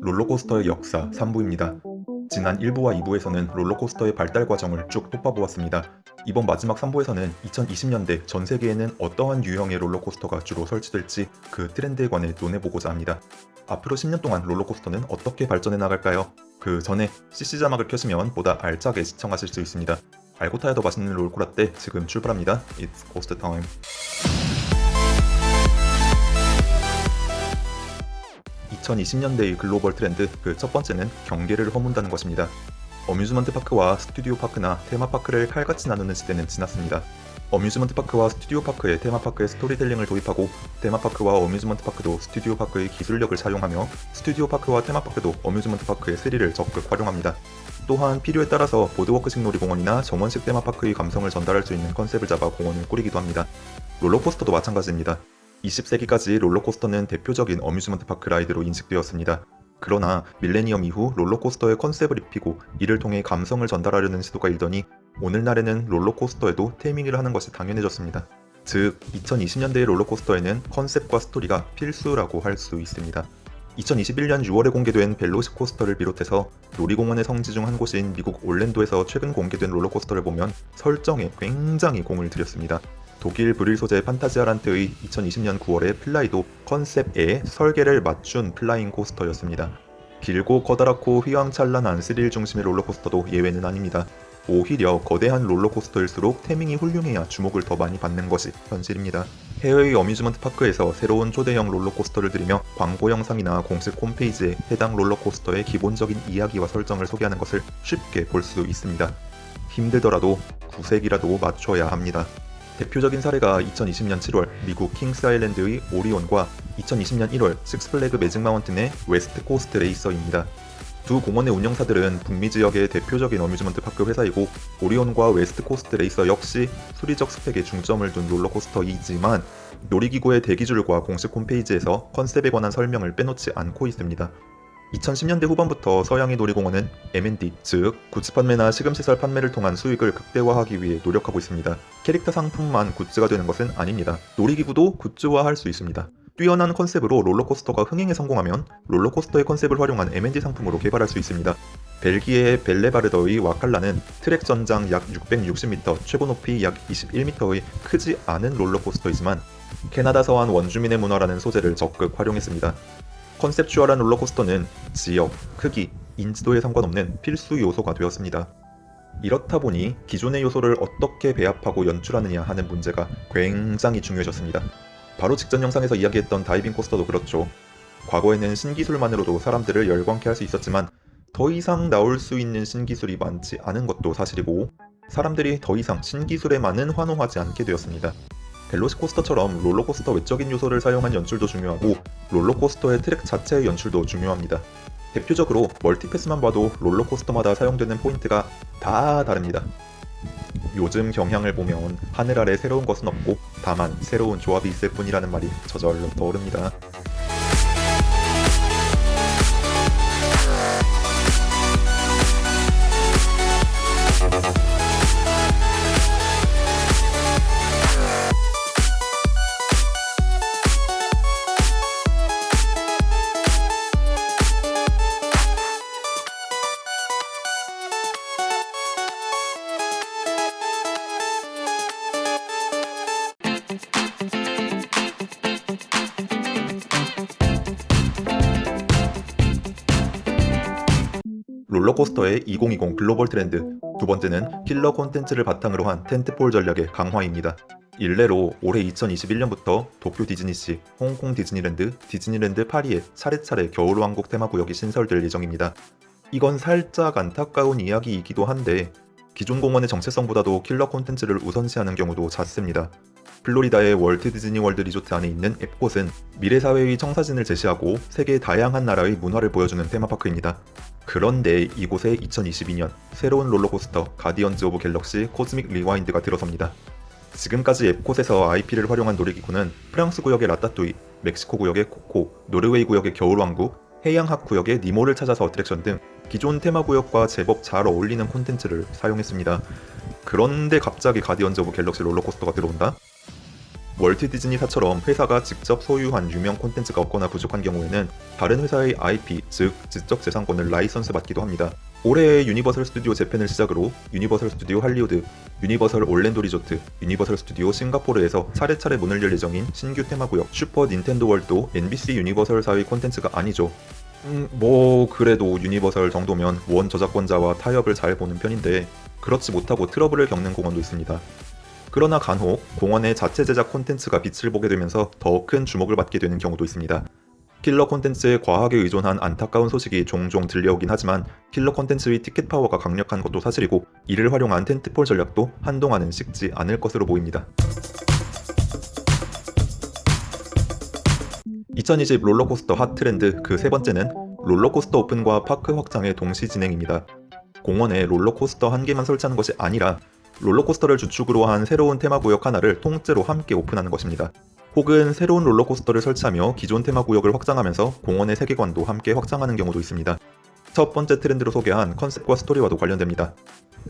롤러코스터의 역사 3부입니다. 지난 1부와 2부에서는 롤러코스터의 발달 과정을 쭉 돋봐보았습니다. 이번 마지막 3부에서는 2020년대 전 세계에는 어떠한 유형의 롤러코스터가 주로 설치될지 그 트렌드에 관해 논해보고자 합니다. 앞으로 10년 동안 롤러코스터는 어떻게 발전해 나갈까요? 그 전에 CC 자막을 켜시면 보다 알차게 시청하실 수 있습니다. 알고 타야 더 맛있는 롤코라 떼 지금 출발합니다. It's Ghost Time. 2020년대의 글로벌 트렌드 그 첫 번째는 경계를 허문다는 것입니다. amusement park와 studio park나 테마파크를 칼같이 나누는 시대는 지났습니다. amusement park와 studio park에 테마파크의 스토리텔링을 도입하고 테마파크와 amusement park도 studio park의 기술력을 사용하며 studio park와 테마파크도 amusement park의 스릴을 적극 활용합니다. 또한 필요에 따라서 boardwalk식 놀이공원이나 정원식 테마파크의 감성을 전달할 수 있는 컨셉을 잡아 공원을 꾸리기도 합니다. 롤러코스터도 마찬가지입니다. 20세기까지 롤러코스터는 대표적인 amusement park ride로 인식되었습니다. 그러나 밀레니엄 이후 롤러코스터에 컨셉을 입히고 이를 통해 감성을 전달하려는 시도가 일더니 오늘날에는 롤러코스터에도 theming을 하는 것이 당연해졌습니다. 즉 2020년대의 롤러코스터에는 컨셉과 스토리가 필수라고 할 수 있습니다. 2021년 6월에 공개된 벨로시코스터를 비롯해서 놀이공원의 성지 중 한 곳인 미국 올랜도에서 최근 공개된 롤러코스터를 보면 설정에 굉장히 공을 들였습니다. 독일 브륄 소재 판타지아란트의 2020년 9월의 플라이도 컨셉에 설계를 맞춘 flying coaster였습니다. 길고 커다랗고 휘황찬란한 스릴 중심의 롤러코스터도 예외는 아닙니다. 오히려 거대한 롤러코스터일수록 theming이 훌륭해야 주목을 더 많이 받는 것이 현실입니다. 해외의 amusement park에서 새로운 초대형 롤러코스터를 들이며 광고 영상이나 공식 홈페이지에 해당 롤러코스터의 기본적인 이야기와 설정을 소개하는 것을 쉽게 볼 수 있습니다. 힘들더라도 구색이라도 맞춰야 합니다. 대표적인 사례가 2020년 7월 미국 킹스 아일랜드의 오리온과 2020년 1월 식스플래그 매직 마운틴의 웨스트 코스트 레이서입니다. 두 공원의 운영사들은 북미 지역의 대표적인 amusement park 회사이고 오리온과 웨스트 코스트 레이서 역시 수리적 스펙에 중점을 둔 롤러코스터이지만 놀이기구의 대기줄과 공식 홈페이지에서 컨셉에 관한 설명을 빼놓지 않고 있습니다. 2010년대 후반부터 서양의 놀이공원은 MD, 즉 굿즈 판매나 식음시설 판매를 통한 수익을 극대화하기 위해 노력하고 있습니다. 캐릭터 상품만 굿즈가 되는 것은 아닙니다. 놀이기구도 굿즈화할 수 있습니다. 뛰어난 컨셉으로 롤러코스터가 흥행에 성공하면 롤러코스터의 컨셉을 활용한 MD 상품으로 개발할 수 있습니다. 벨기에의 벨레바르더의 와칼라는 트랙 전장 약 660m, 최고 높이 약 21m의 크지 않은 롤러코스터이지만 캐나다 서안 원주민의 문화라는 소재를 적극 활용했습니다. 컨셉추얼한 롤러코스터는 지역, 크기, 인지도에 상관없는 필수 요소가 되었습니다. 이렇다 보니 기존의 요소를 어떻게 배합하고 연출하느냐 하는 문제가 굉장히 중요해졌습니다. 바로 직전 영상에서 이야기했던 다이빙 코스터도 그렇죠. 과거에는 신기술만으로도 사람들을 열광케 할 수 있었지만 더 이상 나올 수 있는 신기술이 많지 않은 것도 사실이고 사람들이 더 이상 신기술에만은 환호하지 않게 되었습니다. 벨로시코스터처럼 롤러코스터 외적인 요소를 사용한 연출도 중요하고 롤러코스터의 트랙 자체의 연출도 중요합니다. 대표적으로 multi-pass만 봐도 롤러코스터마다 사용되는 포인트가 다 다릅니다. 요즘 경향을 보면 하늘 아래 새로운 것은 없고 다만 새로운 조합이 있을 뿐이라는 말이 저절로 떠오릅니다. 롤러코스터의 2020 글로벌 트렌드 두 번째는 킬러 콘텐츠를 바탕으로 한 tentpole 전략의 강화입니다. 일례로 올해 2021년부터 도쿄 디즈니시, 홍콩 디즈니랜드, 디즈니랜드 파리에 차례차례 겨울왕국 테마구역이 신설될 예정입니다. 이건 살짝 안타까운 이야기이기도 한데 기존 공원의 정체성보다도 킬러 콘텐츠를 우선시하는 경우도 잦습니다. 플로리다의 월트 디즈니 월드 리조트 안에 있는 엡콧은 미래 사회의 청사진을 제시하고 세계 다양한 나라의 문화를 보여주는 테마파크입니다. 그런데 이곳에 2022년 새로운 롤러코스터 가디언즈 오브 갤럭시 코즈믹 리와인드가 들어섭니다. 지금까지 엡콧에서 IP를 활용한 놀이기구는 프랑스 구역의 라따뚜이, 멕시코 구역의 코코, 노르웨이 구역의 겨울왕국, 해양학 구역의 니모를 찾아서 attraction 등 기존 테마 구역과 제법 잘 어울리는 콘텐츠를 사용했습니다. 그런데 갑자기 가디언즈 오브 갤럭시 롤러코스터가 들어온다? 월트 디즈니사처럼 회사가 직접 소유한 유명 콘텐츠가 없거나 부족한 경우에는 다른 회사의 IP, 즉 지적 재산권을 라이선스 받기도 합니다. 올해 유니버설 스튜디오 재팬을 시작으로 유니버설 스튜디오 할리우드, 유니버설 올랜도 리조트, 유니버설 스튜디오 싱가포르에서 차례차례 문을 열 예정인 신규 테마구역 슈퍼 닌텐도 월드도 NBC 유니버설사의 콘텐츠가 아니죠. 음, 뭐 그래도 유니버설 정도면 원 저작권자와 타협을 잘 보는 편인데 그렇지 못하고 트러블을 겪는 공원도 있습니다. 그러나 간혹 공원의 자체 제작 콘텐츠가 빛을 보게 되면서 더 큰 주목을 받게 되는 경우도 있습니다. 킬러 콘텐츠에 과하게 의존한 안타까운 소식이 종종 들려오긴 하지만 킬러 콘텐츠의 티켓 파워가 강력한 것도 사실이고 이를 활용한 tentpole 전략도 한동안은 식지 않을 것으로 보입니다. 2020 롤러코스터 핫 트렌드 그 세 번째는 롤러코스터 오픈과 park 확장의 동시 진행입니다. 공원에 롤러코스터 한 개만 설치하는 것이 아니라 롤러코스터를 주축으로 한 새로운 테마구역 하나를 통째로 함께 오픈하는 것입니다. 혹은 새로운 롤러코스터를 설치하며 기존 테마 구역을 확장하면서 공원의 세계관도 함께 확장하는 경우도 있습니다. 첫 번째 트렌드로 소개한 컨셉과 스토리와도 관련됩니다.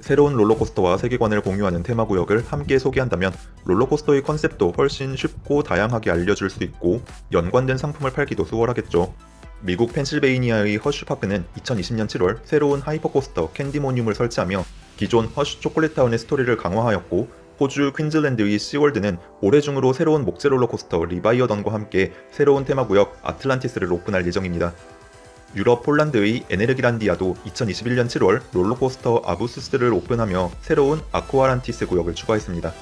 새로운 롤러코스터와 세계관을 공유하는 테마 구역을 함께 소개한다면 롤러코스터의 컨셉도 훨씬 쉽고 다양하게 알려줄 수 있고 연관된 상품을 팔기도 수월하겠죠. 미국 펜실베이니아의 허쉬파크는 2020년 7월 새로운 hyper coaster 캔디모늄을 설치하며 기존 허쉬 초콜릿타운의 스토리를 강화하였고 호주 퀸즐랜드의 시월드는 올해 중으로 새로운 목재 롤러코스터 리바이어던과 함께 새로운 테마구역 아틀란티스를 오픈할 예정입니다. 유럽 폴란드의 에네르기란디아도 2021년 7월 롤러코스터 아비수스를 오픈하며 새로운 아쿠아란티스 구역을 추가했습니다.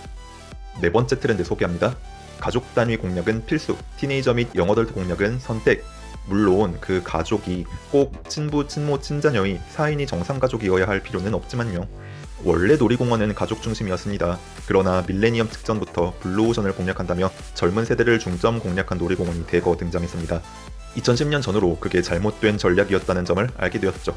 네 번째 트렌드 소개합니다. 가족 단위 공략은 필수, teenager 및 young adult 공략은 선택. 물론 그 가족이 꼭 친부, 친모, 친자녀의 4인이 정상가족이어야 할 필요는 없지만요. 원래 놀이공원은 가족 중심이었습니다. 그러나 밀레니엄 직전부터 블루오션을 공략한다며 젊은 세대를 중점 공략한 놀이공원이 대거 등장했습니다. 2010년 전후로 그게 잘못된 전략이었다는 점을 알게 되었죠.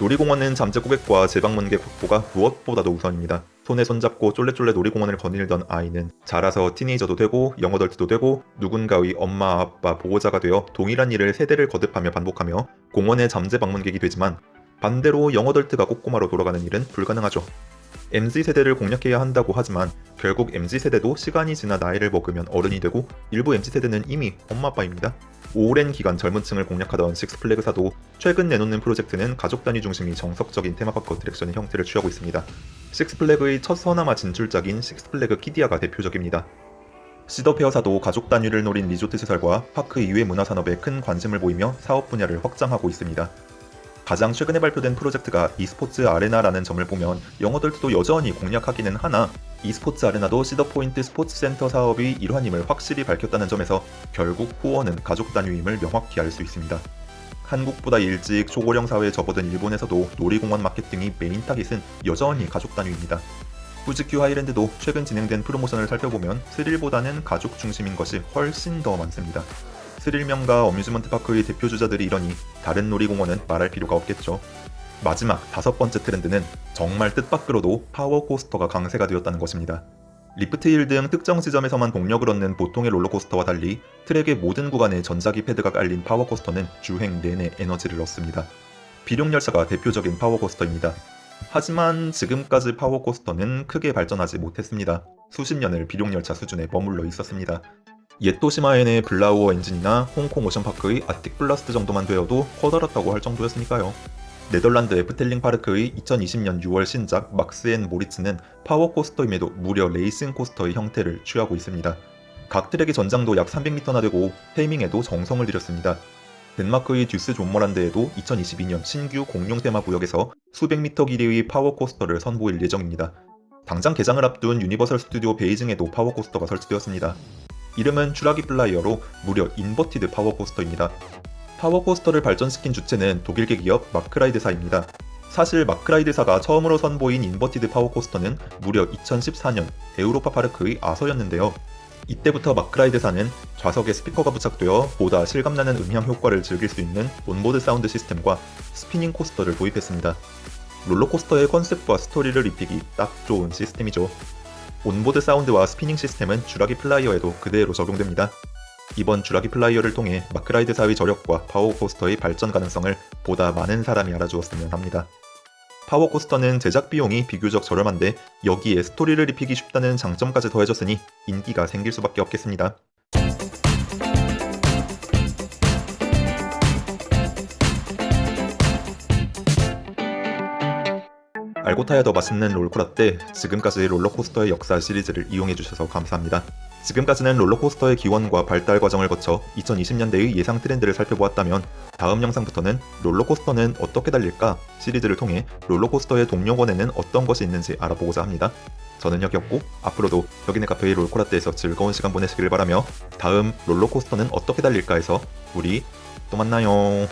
놀이공원은 잠재 고객과 재방문객 확보가 무엇보다도 우선입니다. 손에 손잡고 쫄래쫄래 놀이공원을 거닐던 아이는 자라서 티네이저도 되고 영어덜트도 되고 누군가의 엄마, 아빠, 보호자가 되어 동일한 일을 세대를 거듭하며 반복하며 공원의 잠재 방문객이 되지만 반대로 영어덜트가 꼬꼬마로 돌아가는 일은 불가능하죠. MZ세대를 공략해야 한다고 하지만 결국 MZ세대도 시간이 지나 나이를 먹으면 어른이 되고 일부 MZ세대는 이미 엄마 아빠입니다. 오랜 기간 젊은 층을 공략하던 식스플래그사도 최근 내놓는 프로젝트는 가족 단위 중심의 정석적인 테마파크 attraction의 형태를 취하고 있습니다. 식스플래그의 첫 서남아 진출작인 식스플래그 키디야가 대표적입니다. 시더페어사도 가족 단위를 노린 리조트 시설과 park 이외 문화산업에 큰 관심을 보이며 사업 분야를 확장하고 있습니다. 가장 최근에 발표된 프로젝트가 e스포츠 arena라는 점을 보면 young adult도 여전히 공략하기는 하나 e스포츠 arena도 시더포인트 스포츠센터 사업의 일환임을 확실히 밝혔다는 점에서 결국 후원은 가족 단위임을 명확히 알 수 있습니다. 한국보다 일찍 초고령 사회에 접어든 일본에서도 놀이공원 마케팅의 메인 타깃은 여전히 가족 단위입니다. 후지큐 하이랜드도 최근 진행된 프로모션을 살펴보면 스릴보다는 가족 중심인 것이 훨씬 더 많습니다. 스릴 명가 amusement park의 대표 주자들이 이러니 다른 놀이공원은 말할 필요가 없겠죠. 마지막 다섯 번째 트렌드는 정말 뜻밖으로도 power coaster가 강세가 되었다는 것입니다. lift hill 등 특정 지점에서만 동력을 얻는 보통의 롤러코스터와 달리 트랙의 모든 구간에 전자기 패드가 깔린 power coaster는 주행 내내 에너지를 얻습니다. 비룡열차가 대표적인 power coaster입니다. 하지만 지금까지 power coaster는 크게 발전하지 못했습니다. 수십 년을 비룡열차 수준에 머물러 있었습니다. 옛 도시마엔의 블라우어 엔진이나 홍콩 오션파크의 아틱 블라스트 정도만 되어도 커다랗다고 할 정도였으니까요. 네덜란드 에프텔링 파르크의 2020년 6월 신작 막스 앤 모리츠는 power coaster임에도 무려 racing coaster의 형태를 취하고 있습니다. 각 트랙의 전장도 약 300m나 되고 theming에도 정성을 들였습니다. 덴마크의 듀스 솜머란드에도 2022년 신규 공룡 테마 구역에서 수백 미터 길이의 power coaster를 선보일 예정입니다. 당장 개장을 앞둔 유니버설 스튜디오 베이징에도 power coaster가 설치되었습니다. 이름은 쥬라기 플라이어로 무려 inverted power coaster입니다. power coaster를 발전시킨 주체는 독일계 기업 마크라이드사입니다. 사실 Mack Rides사가 처음으로 선보인 inverted power coaster는 무려 2014년 Europa-Park의 Arthur였는데요. 이때부터 Mack Rides사는 좌석에 스피커가 부착되어 보다 실감나는 음향 효과를 즐길 수 있는 onboard sound system과 spinning coaster를 도입했습니다. 롤러코스터의 컨셉과 스토리를 입히기 딱 좋은 시스템이죠. onboard sound와 spinning system은 주라기 flyer에도 그대로 적용됩니다. 이번 주라기 flyer를 통해 Mack Rides 사의 저력과 power coaster의 발전 가능성을 보다 많은 사람이 알아주었으면 합니다. 파워코스터는 제작 비용이 비교적 저렴한데 여기에 스토리를 입히기 쉽다는 장점까지 더해졌으니 인기가 생길 수밖에 없겠습니다. 알고 타야 더 맛있는 롤코라떼 지금까지 롤러코스터의 역사 시리즈를 이용해주셔서 감사합니다. 지금까지는 롤러코스터의 기원과 발달 과정을 거쳐 2020년대의 예상 트렌드를 살펴보았다면 다음 영상부터는 롤러코스터는 어떻게 달릴까 시리즈를 통해 롤러코스터의 동료원에는 어떤 것이 있는지 알아보고자 합니다. 저는 혁이었고 앞으로도 혁인의 카페의 롤코라떼에서 즐거운 시간 보내시길 바라며 다음 롤러코스터는 어떻게 달릴까에서 우리 또 만나요.